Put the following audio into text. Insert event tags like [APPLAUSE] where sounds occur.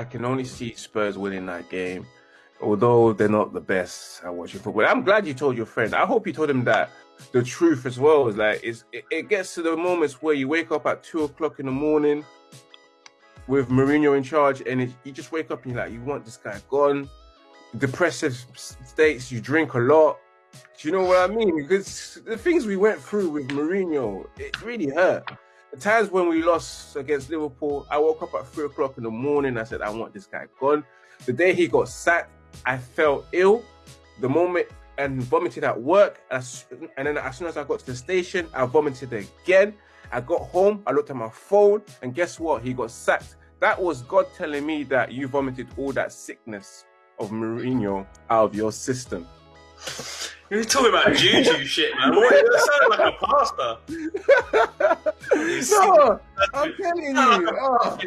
I can only see Spurs winning that game, although they're not the best at watching football. I'm glad you told your friend. I hope you told him that the truth as well is like it's, it, gets to the moments where you wake up at two o'clock in the morning with Mourinho in charge, and it, you just wake up and you're like, you want this guy gone. Depressive states, you drink a lot. Do you know what I mean? Because the things we went through with Mourinho, it really hurt. The times when we lost against Liverpool, I woke up at three o'clock in the morning. I said, I want this guy gone. The day he got sacked, I felt ill. The moment and vomited at work. And, and then as soon as I got to the station, I vomited again. I got home, I looked at my phone, and guess what? He got sacked. That was God telling me that you vomited all that sickness of Mourinho out of your system. You're talking about juju shit, man. What? You sound like a pastor. [LAUGHS] no, I'm telling you. Oh.